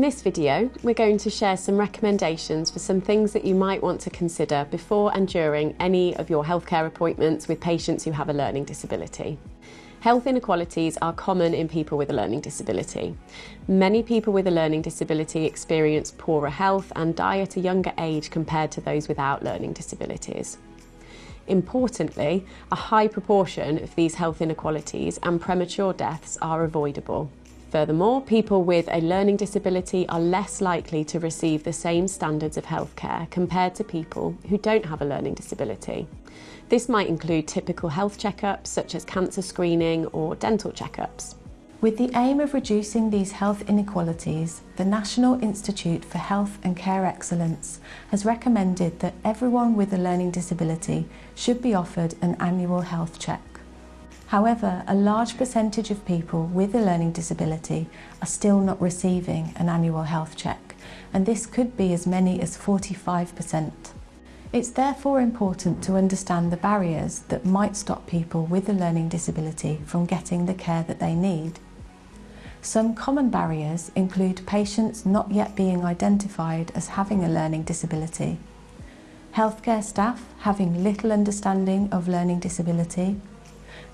this video, we're going to share some recommendations for some things that you might want to consider before and during any of your healthcare appointments with patients who have a learning disability. Health inequalities are common in people with a learning disability. Many people with a learning disability experience poorer health and die at a younger age compared to those without learning disabilities. Importantly, a high proportion of these health inequalities and premature deaths are avoidable. Furthermore, people with a learning disability are less likely to receive the same standards of healthcare compared to people who don't have a learning disability. This might include typical health checkups such as cancer screening or dental checkups. With the aim of reducing these health inequalities, the National Institute for Health and Care Excellence has recommended that everyone with a learning disability should be offered an annual health check. However, a large percentage of people with a learning disability are still not receiving an annual health check, and this could be as many as 45%. It's therefore important to understand the barriers that might stop people with a learning disability from getting the care that they need. Some common barriers include patients not yet being identified as having a learning disability, healthcare staff having little understanding of learning disability,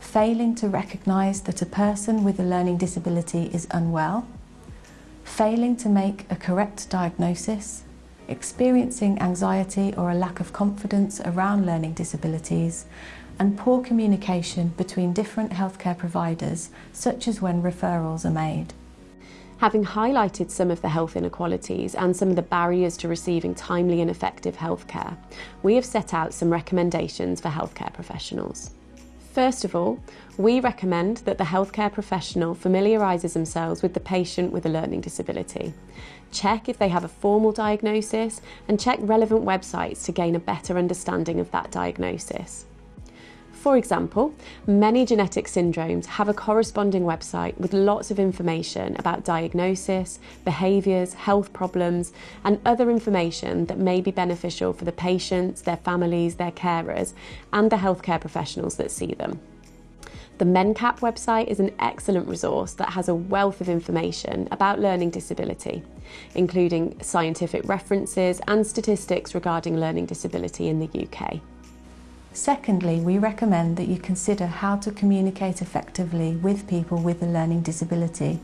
failing to recognise that a person with a learning disability is unwell, failing to make a correct diagnosis, experiencing anxiety or a lack of confidence around learning disabilities, and poor communication between different healthcare providers, such as when referrals are made. Having highlighted some of the health inequalities and some of the barriers to receiving timely and effective healthcare, we have set out some recommendations for healthcare professionals. First of all, we recommend that the healthcare professional familiarises themselves with the patient with a learning disability. Check if they have a formal diagnosis and check relevant websites to gain a better understanding of that diagnosis. For example, many genetic syndromes have a corresponding website with lots of information about diagnosis, behaviours, health problems, and other information that may be beneficial for the patients, their families, their carers, and the healthcare professionals that see them. The MenCap website is an excellent resource that has a wealth of information about learning disability, including scientific references and statistics regarding learning disability in the UK. Secondly, we recommend that you consider how to communicate effectively with people with a learning disability.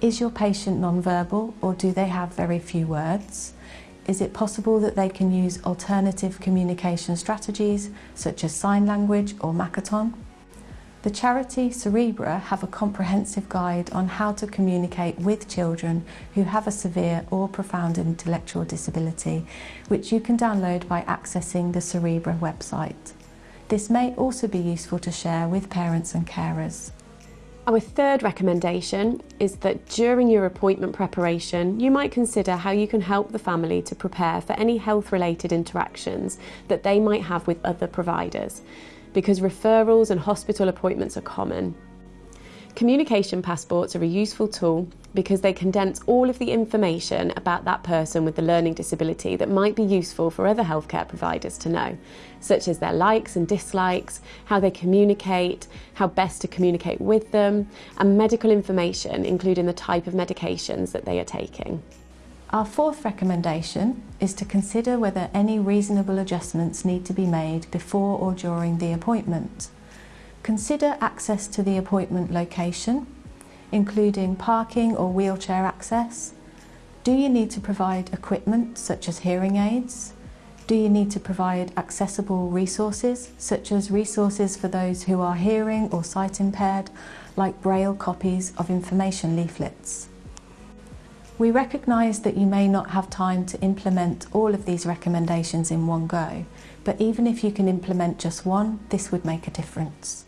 Is your patient non-verbal or do they have very few words? Is it possible that they can use alternative communication strategies such as sign language or Makaton? The charity Cerebra have a comprehensive guide on how to communicate with children who have a severe or profound intellectual disability, which you can download by accessing the Cerebra website. This may also be useful to share with parents and carers. Our third recommendation is that during your appointment preparation, you might consider how you can help the family to prepare for any health related interactions that they might have with other providers, because referrals and hospital appointments are common. Communication passports are a useful tool because they condense all of the information about that person with the learning disability that might be useful for other healthcare providers to know, such as their likes and dislikes, how they communicate, how best to communicate with them, and medical information, including the type of medications that they are taking. Our fourth recommendation is to consider whether any reasonable adjustments need to be made before or during the appointment. Consider access to the appointment location, including parking or wheelchair access. Do you need to provide equipment such as hearing aids? Do you need to provide accessible resources, such as resources for those who are hearing or sight impaired, like braille copies of information leaflets? We recognise that you may not have time to implement all of these recommendations in one go, but even if you can implement just one, this would make a difference.